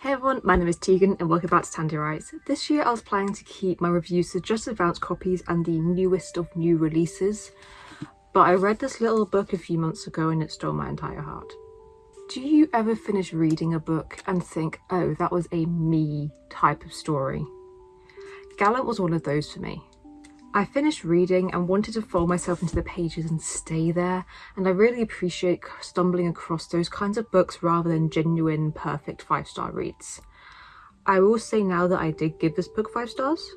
Hey everyone, my name is Tegan and welcome back to Tandy Writes. This year I was planning to keep my reviews to just advanced copies and the newest of new releases, but I read this little book a few months ago and it stole my entire heart. Do you ever finish reading a book and think, oh, that was a me type of story? Gallant was one of those for me. I finished reading and wanted to fold myself into the pages and stay there and I really appreciate stumbling across those kinds of books rather than genuine perfect five star reads. I will say now that I did give this book five stars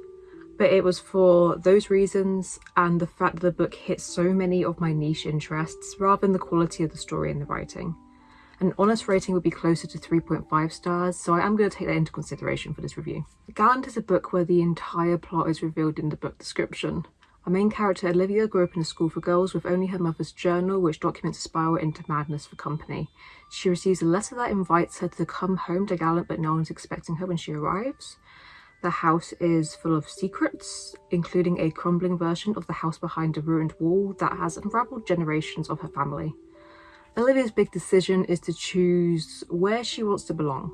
but it was for those reasons and the fact that the book hit so many of my niche interests rather than the quality of the story and the writing. An honest rating would be closer to 3.5 stars, so I am going to take that into consideration for this review. Gallant is a book where the entire plot is revealed in the book description. Our main character Olivia grew up in a school for girls with only her mother's journal which documents a spiral into madness for company. She receives a letter that invites her to come home to Gallant but no one's expecting her when she arrives. The house is full of secrets, including a crumbling version of the house behind a ruined wall that has unraveled generations of her family. Olivia's big decision is to choose where she wants to belong.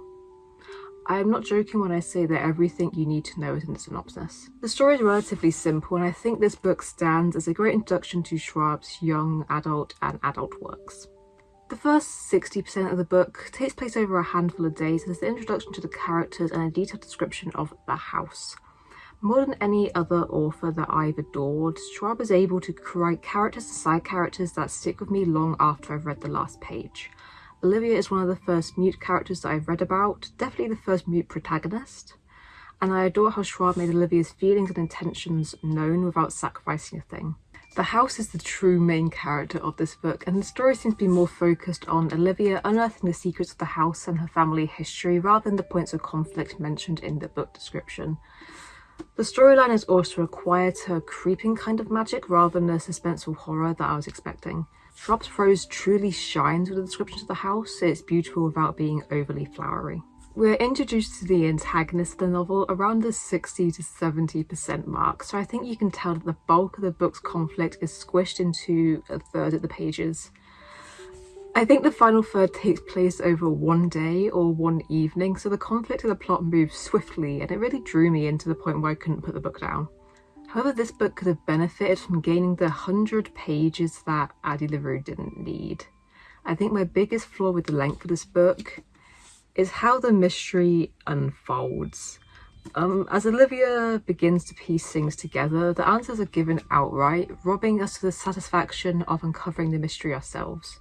I am not joking when I say that everything you need to know is in the synopsis. The story is relatively simple and I think this book stands as a great introduction to Schwab's young adult and adult works. The first 60% of the book takes place over a handful of days and is the introduction to the characters and a detailed description of the house. More than any other author that I've adored, Schwab is able to create characters and side characters that stick with me long after I've read the last page. Olivia is one of the first mute characters that I've read about, definitely the first mute protagonist, and I adore how Schwab made Olivia's feelings and intentions known without sacrificing a thing. The house is the true main character of this book and the story seems to be more focused on Olivia unearthing the secrets of the house and her family history rather than the points of conflict mentioned in the book description. The storyline is also a quieter, creeping kind of magic rather than the suspenseful horror that I was expecting. Schwab's prose truly shines with the descriptions of the house, it's beautiful without being overly flowery. We're introduced to the antagonist of the novel around the 60 to 70% mark, so I think you can tell that the bulk of the book's conflict is squished into a third of the pages. I think the final third takes place over one day or one evening, so the conflict of the plot moves swiftly and it really drew me into the point where I couldn't put the book down. However, this book could have benefited from gaining the 100 pages that Addie LaRue didn't need. I think my biggest flaw with the length of this book is how the mystery unfolds. Um, as Olivia begins to piece things together, the answers are given outright, robbing us of the satisfaction of uncovering the mystery ourselves.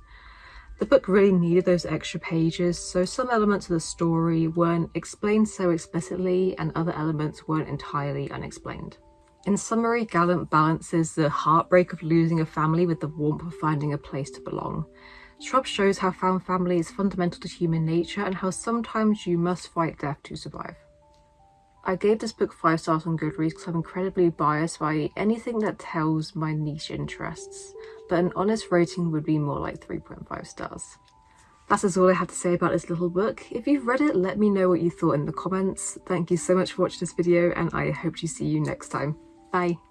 The book really needed those extra pages, so some elements of the story weren't explained so explicitly and other elements weren't entirely unexplained. In summary, Gallant balances the heartbreak of losing a family with the warmth of finding a place to belong. Schwab shows how found family is fundamental to human nature and how sometimes you must fight death to survive. I gave this book 5 stars on Goodreads because I'm incredibly biased by anything that tells my niche interests but an honest rating would be more like 3.5 stars. That is all I have to say about this little book. If you've read it, let me know what you thought in the comments. Thank you so much for watching this video and I hope to see you next time. Bye!